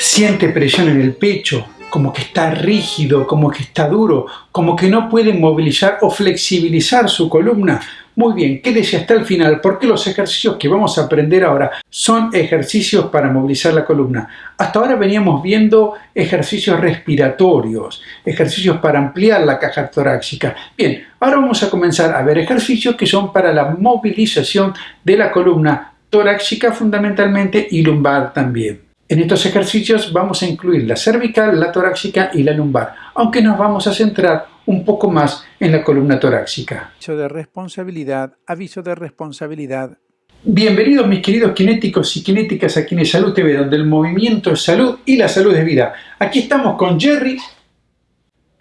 Siente presión en el pecho, como que está rígido, como que está duro, como que no puede movilizar o flexibilizar su columna. Muy bien, quédese hasta el final porque los ejercicios que vamos a aprender ahora son ejercicios para movilizar la columna. Hasta ahora veníamos viendo ejercicios respiratorios, ejercicios para ampliar la caja torácica. Bien, ahora vamos a comenzar a ver ejercicios que son para la movilización de la columna torácica fundamentalmente y lumbar también. En estos ejercicios vamos a incluir la cervical, la torácica y la lumbar, aunque nos vamos a centrar un poco más en la columna torácica. Aviso de responsabilidad, aviso de responsabilidad. Bienvenidos mis queridos kinéticos y kinéticas a Kine Salud TV, donde el movimiento es salud y la salud es vida. Aquí estamos con Jerry.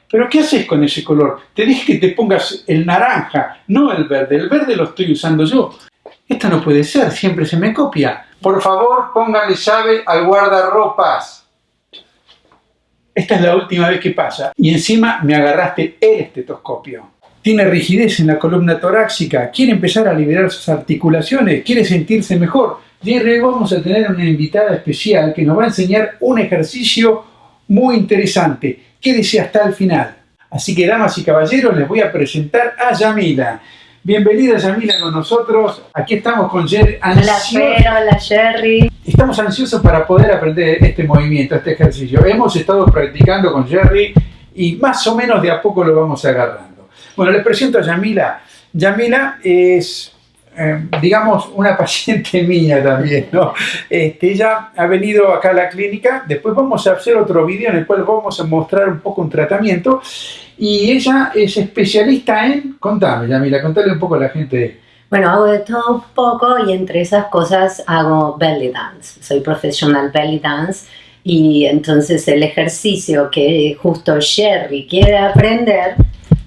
¿Pero qué haces con ese color? Te dije que te pongas el naranja, no el verde. El verde lo estoy usando yo. Esto no puede ser, siempre se me copia. Por favor, póngale llave al guardarropas. Esta es la última vez que pasa. Y encima me agarraste el estetoscopio. Tiene rigidez en la columna torácica, quiere empezar a liberar sus articulaciones, quiere sentirse mejor. Y vamos a tener una invitada especial que nos va a enseñar un ejercicio muy interesante. Quédese hasta el final. Así que, damas y caballeros, les voy a presentar a Yamila. Bienvenida Yamila con nosotros. Aquí estamos con Jerry. Hola Fer, hola Jerry. Estamos ansiosos para poder aprender este movimiento, este ejercicio. Hemos estado practicando con Jerry y más o menos de a poco lo vamos agarrando. Bueno, les presento a Yamila. Yamila es, eh, digamos, una paciente mía también, ¿no? Este, ella ha venido acá a la clínica, después vamos a hacer otro vídeo en el cual vamos a mostrar un poco un tratamiento y ella es especialista en, contame Yamila, contale un poco a la gente. Bueno, hago de todo un poco y entre esas cosas hago belly dance. Soy profesional belly dance y entonces el ejercicio que justo Sherry quiere aprender,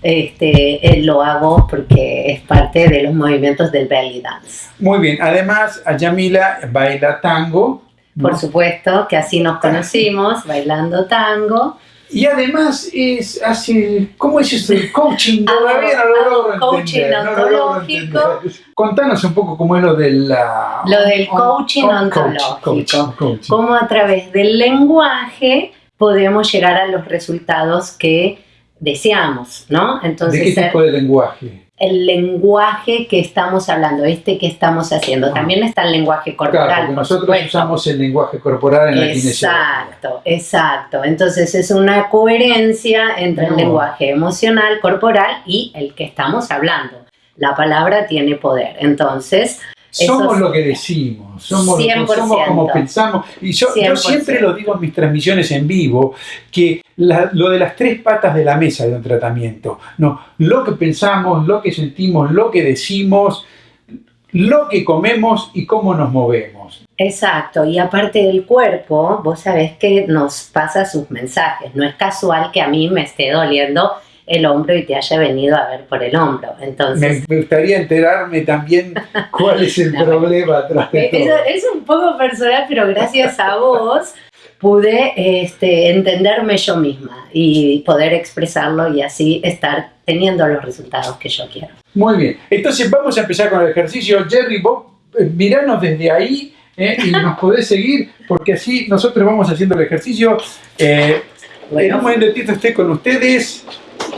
este, eh, lo hago porque es parte de los movimientos del belly dance. Muy bien, además Yamila baila tango. Por supuesto, que así nos conocimos, bailando tango. Y además es hace, ¿cómo es eso? El coaching todavía no lo logro coaching ontológico. Contanos un poco cómo es lo de la... Lo del coaching ontológico. cómo a través del lenguaje podemos llegar a los resultados que deseamos, ¿no? Entonces, ¿De qué tipo de lenguaje? el lenguaje que estamos hablando, este que estamos haciendo. Ah. También está el lenguaje corporal. Claro, nosotros usamos el lenguaje corporal en la Exacto, exacto. Entonces es una coherencia entre el lenguaje emocional, corporal y el que estamos hablando. La palabra tiene poder. Entonces, somos lo que decimos, somos, como pensamos. Y yo, siempre lo digo en mis transmisiones en vivo, que lo de las tres patas de la mesa de un tratamiento, no, lo que pensamos, lo que sentimos, lo que decimos, lo que comemos y cómo nos movemos. Exacto, y aparte del cuerpo, vos sabés que nos pasa sus mensajes. No es casual que a mí me esté doliendo el hombro y te haya venido a ver por el hombro. Entonces, me, gustaría enterarme también cuál es el problema atrás de todo. Es un poco personal, pero gracias a vos pude este, entenderme yo misma y poder expresarlo y así estar teniendo los resultados que yo quiero. Muy bien, entonces vamos a empezar con el ejercicio. Jerry, vos eh, miranos desde ahí eh, y nos podés seguir porque así nosotros vamos haciendo el ejercicio. Eh, en un momentito esté con ustedes.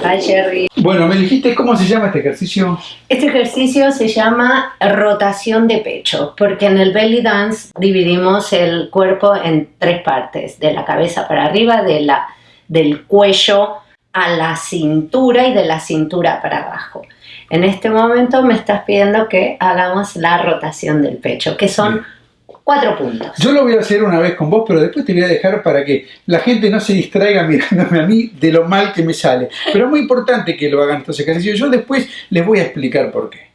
Hi. Bueno, me dijiste cómo se llama este ejercicio. Este ejercicio se llama rotación de pecho, porque en el belly dance dividimos el cuerpo en tres partes, de la cabeza para arriba, de la, del cuello a la cintura y de la cintura para abajo. En este momento me estás pidiendo que hagamos la rotación del pecho, que son cuatro puntos. Yo lo voy a hacer una vez con vos, pero después te voy a dejar para que la gente no se distraiga mirándome a mí de lo mal que me sale. Pero es muy importante que lo hagan estos ejercicios. Yo después les voy a explicar por qué.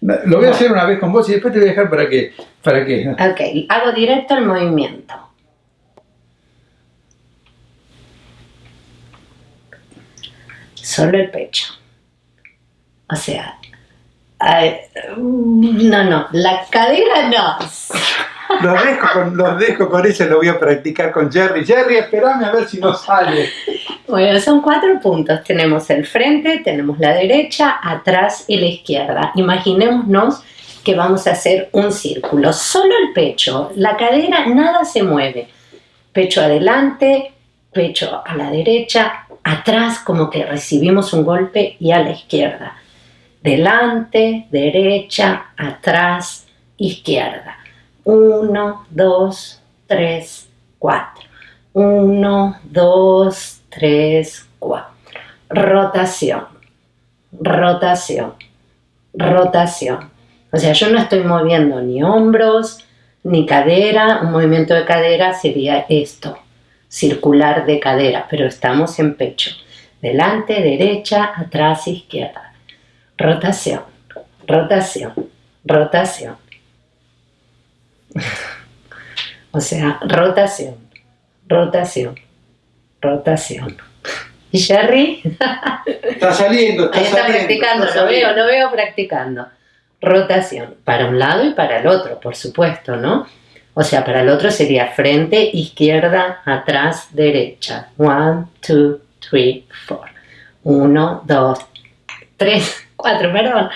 Lo voy a hacer una vez con vos y después te voy a dejar para que... Para que... Ok, hago directo el movimiento. Solo el pecho. O sea, no, no, la cadera no. Los dejo, con, los dejo con eso, lo voy a practicar con Jerry. Jerry, espérame a ver si nos sale. Bueno, son cuatro puntos. Tenemos el frente, tenemos la derecha, atrás y la izquierda. Imaginémonos que vamos a hacer un círculo. Solo el pecho, la cadera, nada se mueve. pecho adelante, pecho a la derecha, atrás como que recibimos un golpe y a la izquierda. Delante, derecha, atrás, izquierda. Uno, dos, tres, cuatro. Uno, dos, tres, cuatro. Rotación, rotación, rotación. O sea, yo no estoy moviendo ni hombros, ni cadera. Un movimiento de cadera sería esto, circular de cadera, pero estamos en pecho. Delante, derecha, atrás, izquierda. Rotación, rotación, rotación. O sea, rotación, rotación, rotación. ¿Y Jerry? Está saliendo, está Ahí está saliendo, practicando, está lo veo, lo veo practicando. Rotación, para un lado y para el otro, por supuesto, ¿no? O sea, para el otro sería frente, izquierda, atrás, derecha. One, two, three, four. Uno, dos, tres, cuatro, perdón.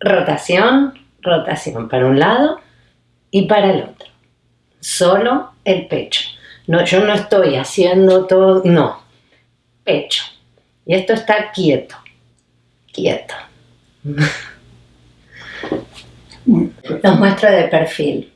Rotación, rotación para un lado y para el otro. Solo el pecho. No, yo no estoy haciendo todo, no. Pecho. Y esto está quieto. Quieto. Los muestro de perfil.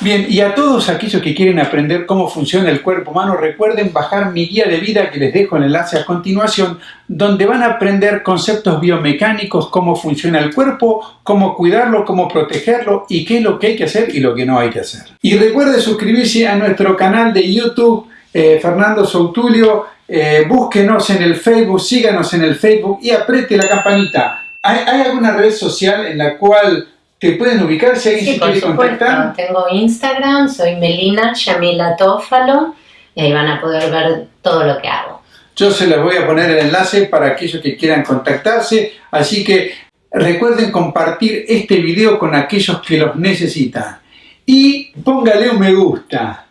Bien, y a todos aquellos que quieren aprender cómo funciona el cuerpo humano, recuerden bajar mi guía de vida que les dejo el enlace a continuación, donde van a aprender conceptos biomecánicos, cómo funciona el cuerpo, cómo cuidarlo, cómo protegerlo y qué es lo que hay que hacer y lo que no hay que hacer. Y recuerde suscribirse a nuestro canal de YouTube, eh, Fernando Soutulio, eh, búsquenos en el Facebook, síganos en el Facebook y apriete la campanita. ¿Hay, hay alguna red social en la cual te pueden ubicar si alguien Sí, se quiere supuesto. contactar? Tengo Instagram, soy Melina Yamila Tófalo y ahí van a poder ver todo lo que hago. Yo se les voy a poner el enlace para aquellos que quieran contactarse, así que recuerden compartir este video con aquellos que los necesitan. Y póngale un me gusta.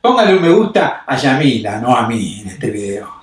Póngale un me gusta a Yamila, no a mí en este video.